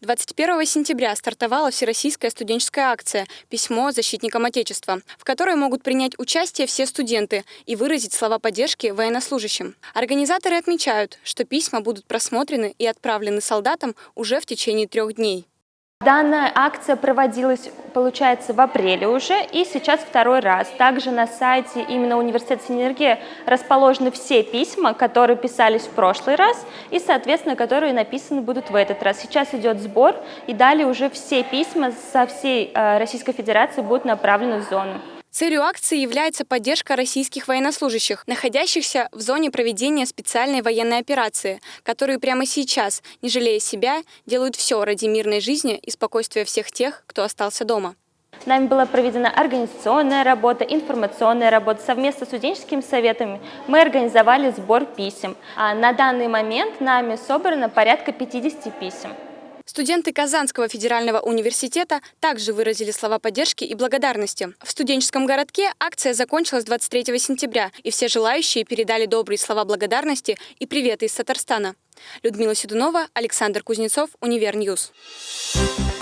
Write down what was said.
21 сентября стартовала Всероссийская студенческая акция «Письмо защитникам Отечества», в которой могут принять участие все студенты и выразить слова поддержки военнослужащим. Организаторы отмечают, что письма будут просмотрены и отправлены солдатам уже в течение трех дней. Данная акция проводилась, получается, в апреле уже, и сейчас второй раз. Также на сайте именно университета Синергия расположены все письма, которые писались в прошлый раз, и, соответственно, которые написаны будут в этот раз. Сейчас идет сбор, и далее уже все письма со всей э, Российской Федерации будут направлены в зону. Целью акции является поддержка российских военнослужащих, находящихся в зоне проведения специальной военной операции, которые прямо сейчас, не жалея себя, делают все ради мирной жизни и спокойствия всех тех, кто остался дома. Нами была проведена организационная работа, информационная работа. Совместно с студенческими советами мы организовали сбор писем. А на данный момент нами собрано порядка 50 писем. Студенты Казанского федерального университета также выразили слова поддержки и благодарности. В студенческом городке акция закончилась 23 сентября, и все желающие передали добрые слова благодарности и приветы из Татарстана. Людмила Седунова, Александр Кузнецов, UniverNews. Thank